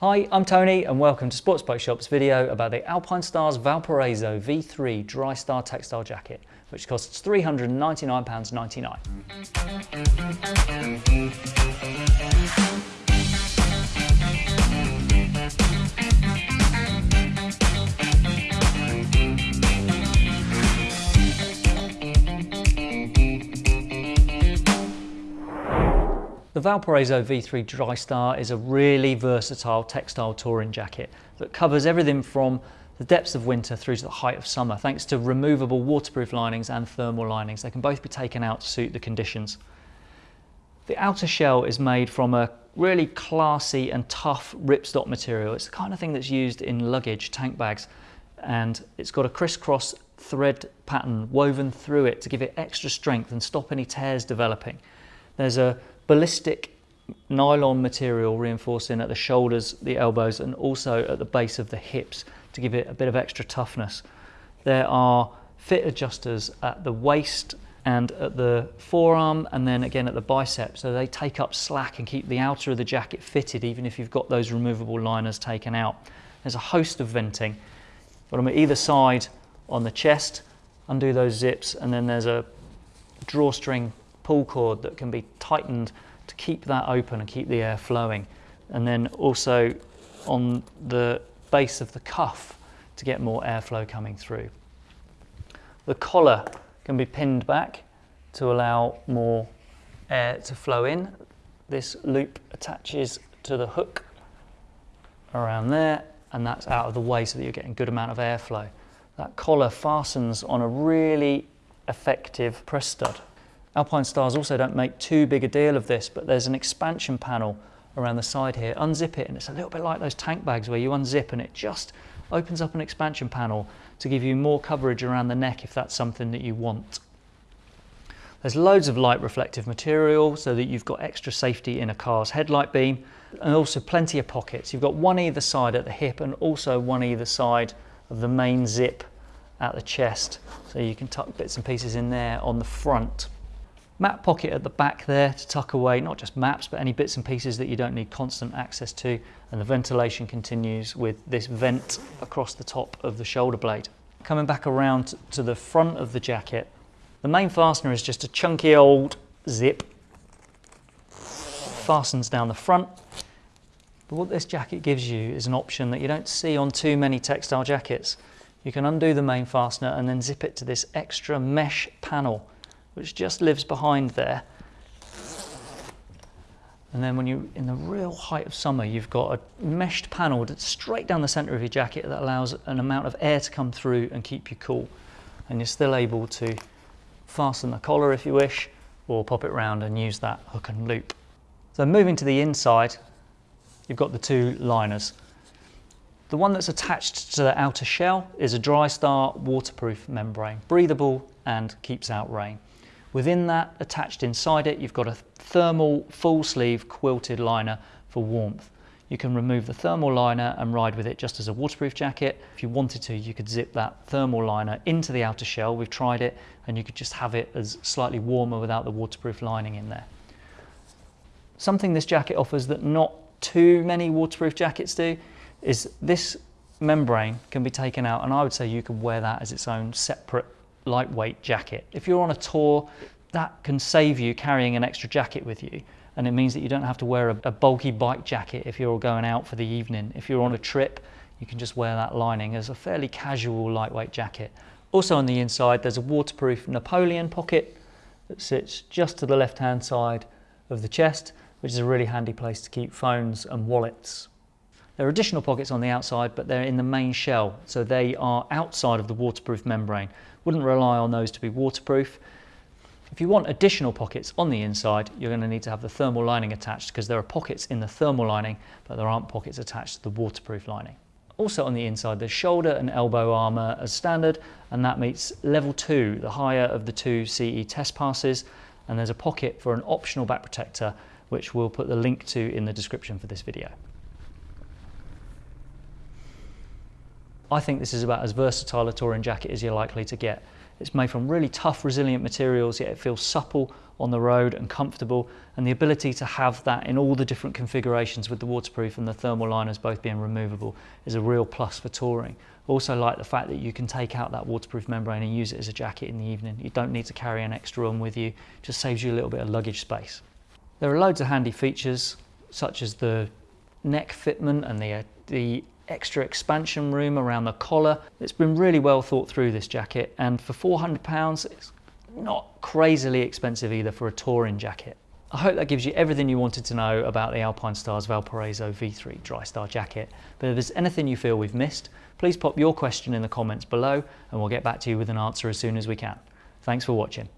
Hi, I'm Tony and welcome to Sports Bike Shop's video about the Alpinestars Valparaiso V3 Drystar Textile Jacket, which costs £399.99. The Valparaiso V3 Drystar is a really versatile textile touring jacket that covers everything from the depths of winter through to the height of summer thanks to removable waterproof linings and thermal linings. They can both be taken out to suit the conditions. The outer shell is made from a really classy and tough ripstop material. It's the kind of thing that's used in luggage, tank bags, and it's got a crisscross thread pattern woven through it to give it extra strength and stop any tears developing. There's a ballistic nylon material reinforcing at the shoulders, the elbows, and also at the base of the hips to give it a bit of extra toughness. There are fit adjusters at the waist and at the forearm and then again at the bicep so they take up slack and keep the outer of the jacket fitted even if you've got those removable liners taken out. There's a host of venting. but on either side on the chest, undo those zips and then there's a drawstring pull cord that can be tightened to keep that open and keep the air flowing. And then also on the base of the cuff to get more airflow coming through. The collar can be pinned back to allow more air to flow in. This loop attaches to the hook around there and that's out of the way so that you're getting good amount of airflow. That collar fastens on a really effective press stud. Alpinestars also don't make too big a deal of this, but there's an expansion panel around the side here. Unzip it and it's a little bit like those tank bags where you unzip and it just opens up an expansion panel to give you more coverage around the neck if that's something that you want. There's loads of light reflective material so that you've got extra safety in a car's headlight beam and also plenty of pockets. You've got one either side at the hip and also one either side of the main zip at the chest. So you can tuck bits and pieces in there on the front. Map pocket at the back there to tuck away not just maps but any bits and pieces that you don't need constant access to and the ventilation continues with this vent across the top of the shoulder blade. Coming back around to the front of the jacket, the main fastener is just a chunky old zip, fastens down the front. But what this jacket gives you is an option that you don't see on too many textile jackets. You can undo the main fastener and then zip it to this extra mesh panel which just lives behind there. And then when you're in the real height of summer, you've got a meshed panel that's straight down the center of your jacket that allows an amount of air to come through and keep you cool. And you're still able to fasten the collar if you wish, or pop it round and use that hook and loop. So moving to the inside, you've got the two liners. The one that's attached to the outer shell is a Dry-Star waterproof membrane, breathable and keeps out rain. Within that, attached inside it, you've got a thermal full sleeve quilted liner for warmth. You can remove the thermal liner and ride with it just as a waterproof jacket. If you wanted to, you could zip that thermal liner into the outer shell. We've tried it and you could just have it as slightly warmer without the waterproof lining in there. Something this jacket offers that not too many waterproof jackets do is this membrane can be taken out and I would say you could wear that as its own separate lightweight jacket. If you're on a tour, that can save you carrying an extra jacket with you. And it means that you don't have to wear a, a bulky bike jacket if you're going out for the evening. If you're on a trip, you can just wear that lining as a fairly casual lightweight jacket. Also on the inside, there's a waterproof Napoleon pocket that sits just to the left-hand side of the chest, which is a really handy place to keep phones and wallets. There are additional pockets on the outside, but they're in the main shell, so they are outside of the waterproof membrane. Wouldn't rely on those to be waterproof. If you want additional pockets on the inside, you're going to need to have the thermal lining attached because there are pockets in the thermal lining, but there aren't pockets attached to the waterproof lining. Also on the inside, there's shoulder and elbow armour as standard, and that meets level two, the higher of the two CE test passes, and there's a pocket for an optional back protector, which we'll put the link to in the description for this video. I think this is about as versatile a touring jacket as you're likely to get. It's made from really tough, resilient materials, yet it feels supple on the road and comfortable. And the ability to have that in all the different configurations with the waterproof and the thermal liners both being removable is a real plus for touring. Also like the fact that you can take out that waterproof membrane and use it as a jacket in the evening. You don't need to carry an extra one with you, just saves you a little bit of luggage space. There are loads of handy features such as the neck fitment and the, uh, the extra expansion room around the collar. It's been really well thought through this jacket and for £400 it's not crazily expensive either for a touring jacket. I hope that gives you everything you wanted to know about the Alpinestars Valparaiso V3 Drystar jacket. But if there's anything you feel we've missed, please pop your question in the comments below and we'll get back to you with an answer as soon as we can. Thanks for watching.